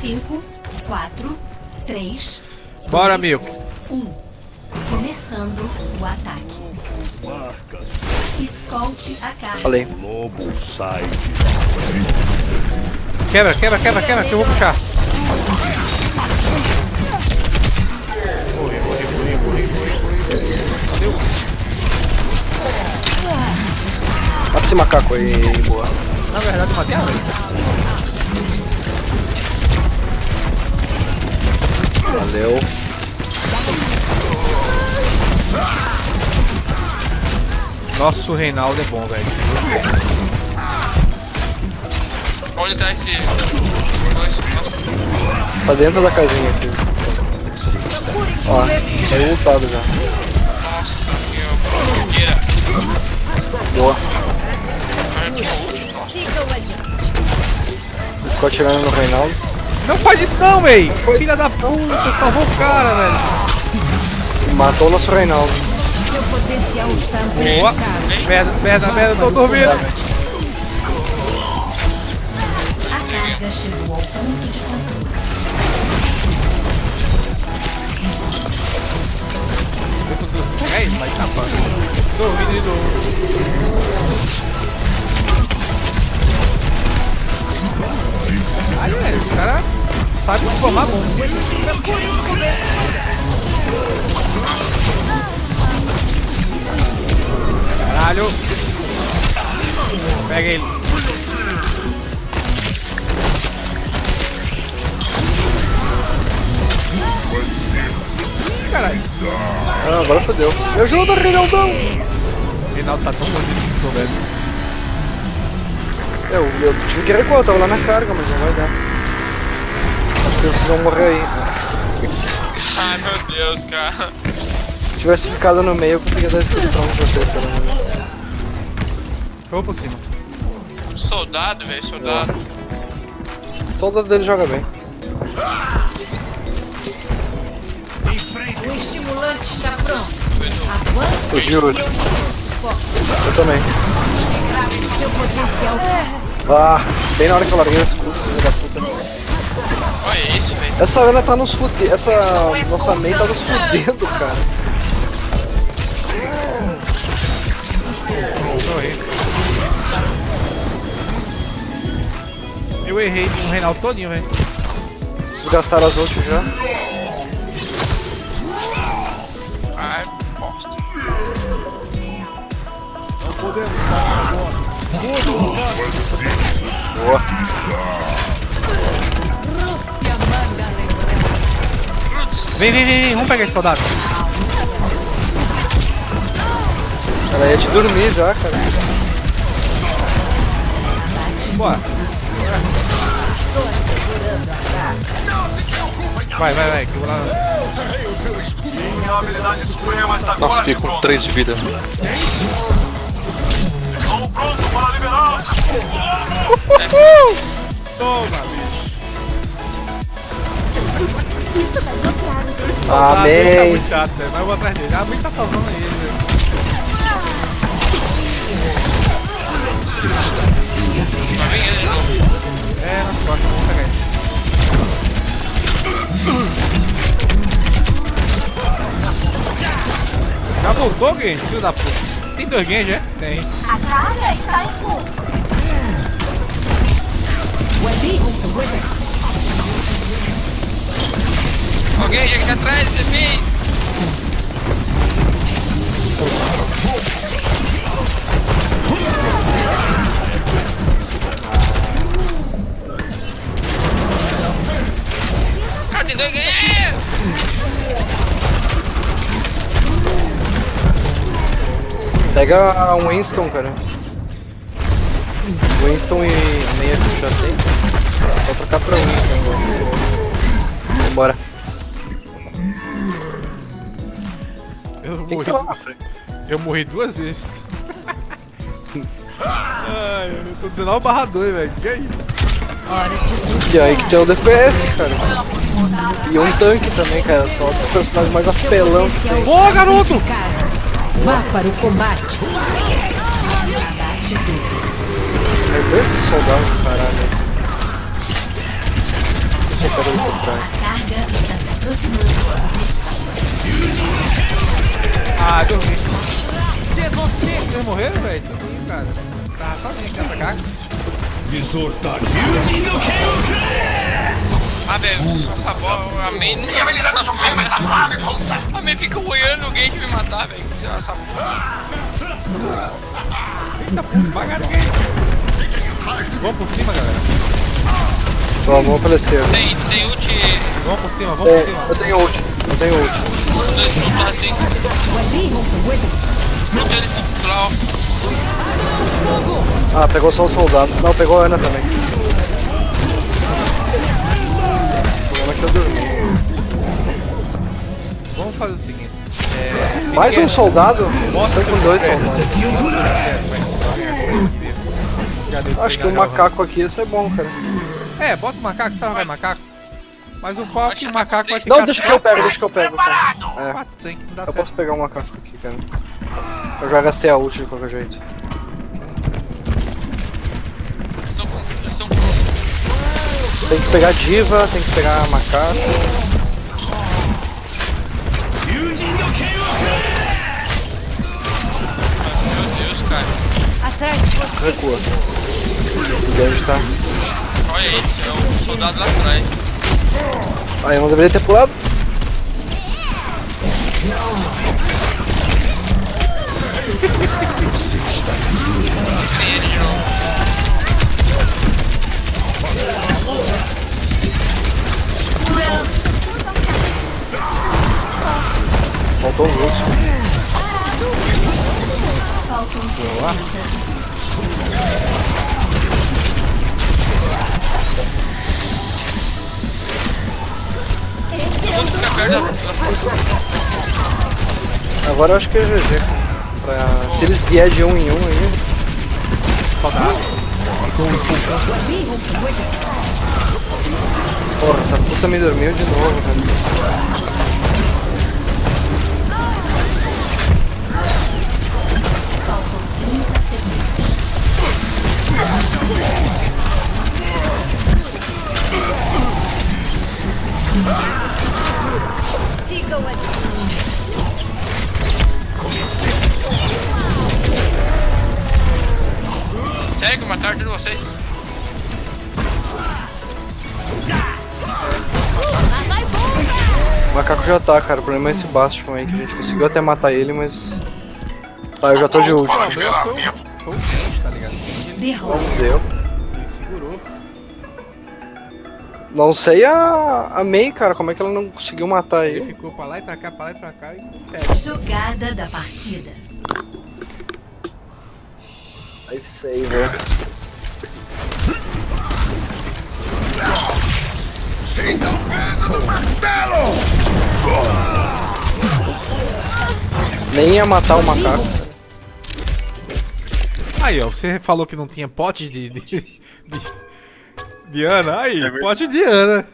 Cinco, quatro, três, Bora, dois, amigo. Um. Começando o ataque. Escolte a carga. Falei. Lobo sai. Quebra, quebra, quebra, quebra, que eu vou puxar. Mata esse macaco aí, boa. Na verdade, eu matei a. Valeu. Nossa, o Reinaldo é bom, velho. Onde tá esse. Tá dentro da casinha aqui. Ó, saiu lutado já. nossa, meu. Boa. Ficou atirando no Reinaldo. Não faz isso não, véi! Filha da puta, salvou o cara, velho. Matou o nosso Reinaldo. Seu potencial está Boa! Merda, merda, merda, tô dormindo. A carga chegou ao ponto de controle. Formar bom. Caralho! Pega ele. Ih, Caralho, Ah, agora fodeu. Me ajuda, Reinaldão! Reinaldo tá tão bonito que tô vendo. Eu, eu tive que recuar, eu tava lá na carga, mas não vai dar. Acho que vocês vão morrer aí. Ai meu Deus, cara. Se tivesse ficado no meio, eu conseguia dar esse pra vocês, pelo menos. Eu vou por cima. Soldado, velho, soldado. O soldado dele joga bem. O estimulante está pronto. Avance Eu juro. Eu também. Ah, bem na hora que eu larguei o escudo, filho da puta. Olha isso, velho. Essa Ana tá nos fudendo. Essa nossa main tá nos fudendo, cara. Eu errei com o Reinaldo todinho, velho. Vocês gastaram as ults já. Ai, bosta. Boa. Vem, vem, vem, vem, vamos pegar esse soldado. Ela ia te dormir já, cara. Bora. Vai, vai, vai, que eu vou lá. Nossa, fiquei com 3 de vida. Toma, Ah, Soldado, ele tá Amém. muito chato, velho. Mas eu vou atrás dele. Ah, muito tá salvando ele, velho. novo. É, nas costas, vamos pegar ele. Já voltou, Genji? Filho da puta. Tem dois Genji, é? Tem. A carga está em curso. Alguém aqui atrás de mim. Tem dois ganhos. Pega um Winston, cara. Winston e meia que já tem. Vou trocar pra Winston agora. Vambora. Eu morri, eu morri duas vezes. Ai, eu tô 19 barra 2, velho. Que é isso? E aí que tem o DPS, cara. E um tanque também, cara. São os personagens mais apelão que tem. Boa, garoto! Vá para o combate. Morreram, velho? Cara. Tava sozinho aqui nessa carga. Ah, velho, essa bola, a May nunca vai lidar com coisas. A May fica olhando o Gage me matar, velho. Se essa porra. Eita, pô, devagar ninguém. Vamos por cima, galera. Vamos, vamos pela esquerda. Tem, tem ult. Vamos por cima, vamos É, por cima. eu tenho ult, eu tenho ult. Dois lutar assim. Ult ele lá, ó. Ah, pegou só o soldado. Não, pegou a Ana também. O problema é que eu dormi. Vamos fazer o seguinte. É, Mais um soldado? Mostra Tô com dois É. soldados. Acho que o pegar macaco aqui ia ser bom, cara. É, bota o macaco, sabe vai macaco. Mas o pau é que o macaco vai Não, ficar deixa que eu pego, deixa que eu pego. Cara. É, que dar eu posso pegar o macaco aqui, cara. Eu já gastei a ult de qualquer jeito. Eles estão com. Eles estão com. Tem que pegar diva, tem que pegar macaco. Meu Deus, cara. Recua. O Gage tá. Olha esse, é o soldado lá atrás. Ah, eu não deveria ter pulado. Tirei de novo. Faltou os outros. Todo mundo fica perto da. Agora eu acho que é GG. Pra... Se eles vier de um em um aí. Porra, essa puta me dormiu de novo, velho. Sério que mataram todos vocês? O macaco já tá, cara. O problema é esse Bastion aí, que a gente conseguiu até matar ele, mas. Tá, eu já tô de ult. O problema foi o, foi o Kenji, tá ligado? Não deu. ele segurou. Não sei a, a Mei, cara, como é que ela não conseguiu matar Ele ele. ficou pra lá e pra cá, pra lá e pra cá e. Jogada da partida. Aí sei, velho. Nem ia matar o macaco. Aí, ó, você falou que não tinha pote de. de, de, de Ana. Aí, É pote de Ana.